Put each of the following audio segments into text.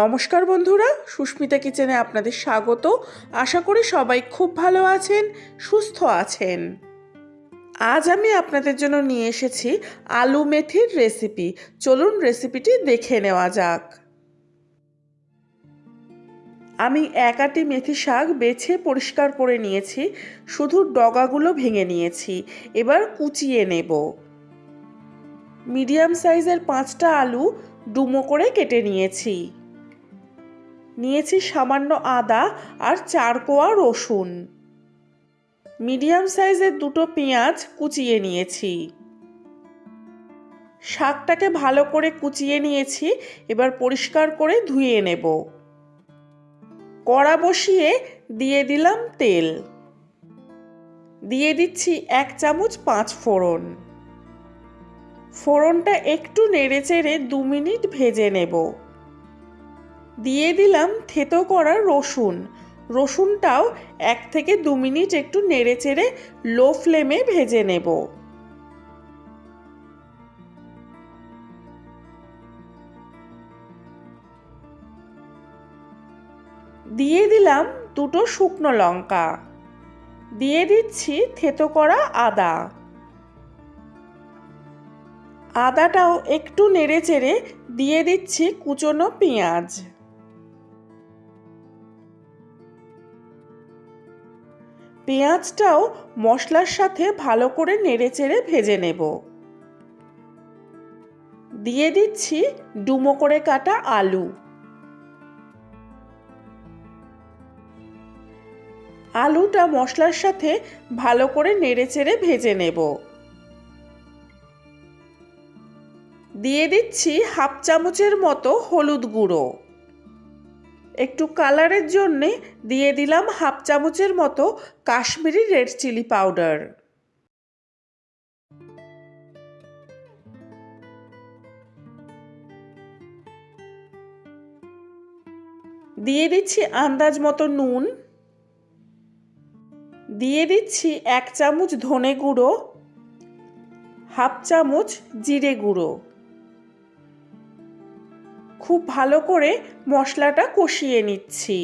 নমস্কার বন্ধুরা, সুস্মিতা কিচেনে আপনাদের স্বাগত। আশা করি সবাই খুব ভালো আছেন, সুস্থ আছেন। আজ আমি আপনাদের জন্য নিয়ে এসেছি আলু মেথির রেসিপি। চলুন রেসিপিটি দেখে নেওয়া যাক। আমি এক আটি মেথি শাক বেছে পরিষ্কার করে নিয়েছি, শুধু ডগাগুলো ভেঙে নিয়েছি, এবার কুচিয়ে নেব। মিডিয়াম সাইজের পাঁচটা আলু ডুমো করে কেটে নিয়েছি। নিয়েছি সামান্য আদা আর চার কোয়া রসুন। মিডিয়াম সাইজের দুটো পেঁয়াজ কুচিয়ে নিয়েছি। শাকটাকে ভালো করে কুচিয়ে নিয়েছি, এবার পরিষ্কার করে ধুয়ে নেব। কড়া বসিয়ে দিয়ে দিলাম তেল। দিয়ে দিচ্ছি এক চামচ পাঁচ ফোড়ন। ফোড়নটা একটু নেড়ে চেড়ে দু মিনিট ভেজে নেব। দিয়ে দিলাম থেতো করা রসুন। রসুনটাও এক থেকে দু মিনিট একটু নেড়ে চেড়ে লো ফ্লেমে ভেজে নেব। দিয়ে দিলাম দুটো শুকনো লঙ্কা। দিয়ে দিচ্ছি থেতো করা আদা। আদাটাও একটু নেড়ে চেড়ে দিয়ে দিচ্ছি কুচনো পেঁয়াজ। পেঁয়াজটাও মশলার সাথে ভালো করে নেড়ে চেড়ে ভেজে নেব। দিয়ে দিচ্ছি ডুমো করে কাটা আলু। আলুটা মশলার সাথে ভালো করে নেড়ে চেড়ে ভেজে নেব। দিয়ে দিচ্ছি হাফ চামচের মতো হলুদ গুঁড়ো। একটু কালারের জন্যে দিয়ে দিলাম হাফ চামচের মতো কাশ্মীরি রেড চিলি পাউডার। দিয়ে দিচ্ছি আন্দাজ মতো নুন। দিয়ে দিচ্ছি এক চামচ ধনে গুঁড়ো, হাফ চামচ জিরে গুঁড়ো। খুব ভালো করে মশলাটা কষিয়ে নিচ্ছি।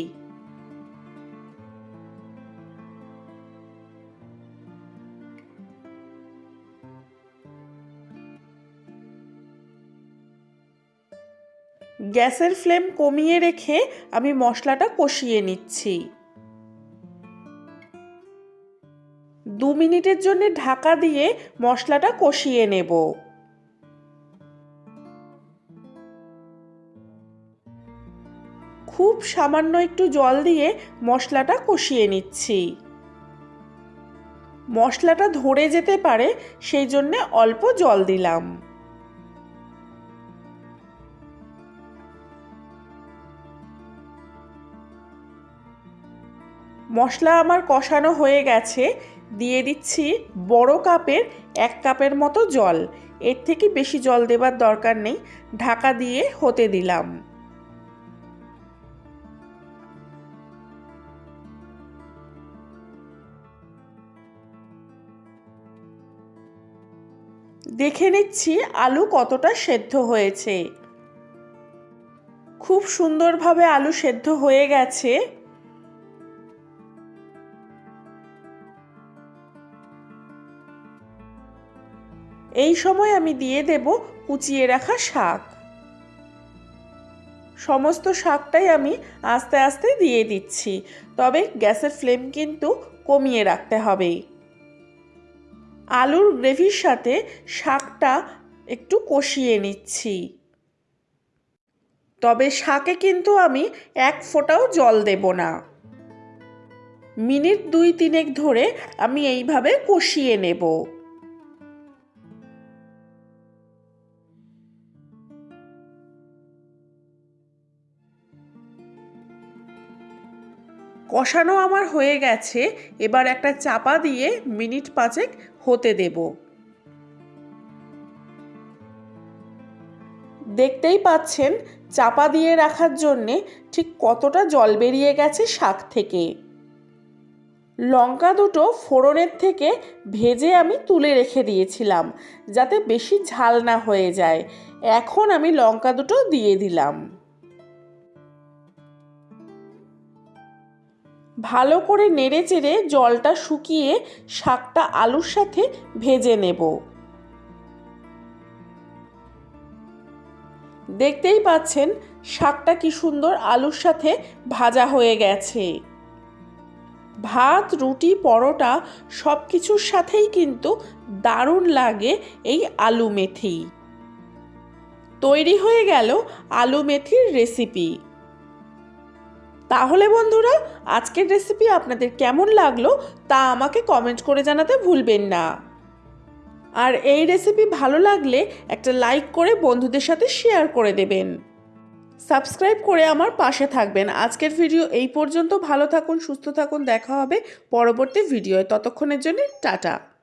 গ্যাসের ফ্লেম কমিয়ে রেখে আমি মশলাটা কষিয়ে নিচ্ছি। দু মিনিটের জন্য ঢাকা দিয়ে মশলাটা কষিয়ে নেব। খুব সামান্য একটু জল দিয়ে মশলাটা কষিয়ে নিচ্ছি। মশলাটা ধরে যেতে পারে, সেই জন্যে অল্প জল দিলাম। মশলা আমার কষানো হয়ে গেছে, দিয়ে দিচ্ছি বড় কাপের এক কাপের মতো জল। এর থেকে বেশি জল দেবার দরকার নেই, ঢাকা দিয়ে হতে দিলাম। দেখে নিচ্ছি আলু কতটা সেদ্ধ হয়েছে। খুব সুন্দরভাবে আলু সেদ্ধ হয়ে গেছে। এই সময় আমি দিয়ে দেব কুচিয়ে রাখা শাক। সমস্ত শাকটাই আমি আস্তে আস্তে দিয়ে দিচ্ছি, তবে গ্যাসের ফ্লেম কিন্তু কমিয়ে রাখতে হবে। আলুর গ্রেভির সাথে শাকটা একটু কষিয়ে নিচ্ছি। তবে শাকে কিন্তু আমি এক ফোঁটাও জল দেব না। মিনিট দুই তিনেক ধরে আমি এইভাবে কষিয়ে নেব। কষানো আমার হয়ে গেছে, এবার একটা চাপা দিয়ে মিনিট পাঁচেক হতে দেব। দেখতেই পাচ্ছেন, চাপা দিয়ে রাখার জন্যে ঠিক কতটা জল বেরিয়ে গেছে শাক থেকে। লঙ্কা দুটো ফোড়নের থেকে ভেজে আমি তুলে রেখে দিয়েছিলাম, যাতে বেশি ঝাল না হয়ে যায়। এখন আমি লঙ্কা দুটো দিয়ে দিলাম। ভালো করে নেড়ে চেড়ে জলটা শুকিয়ে শাকটা আলুর সাথে ভেজে নেব। দেখতেই পাচ্ছেন শাকটা কি সুন্দর আলুর সাথে ভাজা হয়ে গেছে। ভাত, রুটি, পরোটা সব কিছুর সাথেই কিন্তু দারুণ লাগে এই আলু মেথি। তৈরি হয়ে গেল আলু মেথির রেসিপি। তাহলে বন্ধুরা, আজকের রেসিপি আপনাদের কেমন লাগল তা আমাকে কমেন্ট করে জানাতে ভুলবেন না। আর এই রেসিপি ভালো লাগলে একটা লাইক করে বন্ধুদের সাথে শেয়ার করে দেবেন। সাবস্ক্রাইব করে আমার পাশে থাকবেন। আজকের ভিডিও এই পর্যন্ত। ভালো থাকুন, সুস্থ থাকুন। দেখা হবে পরবর্তী ভিডিওয় ততক্ষণের জন্য টাটা।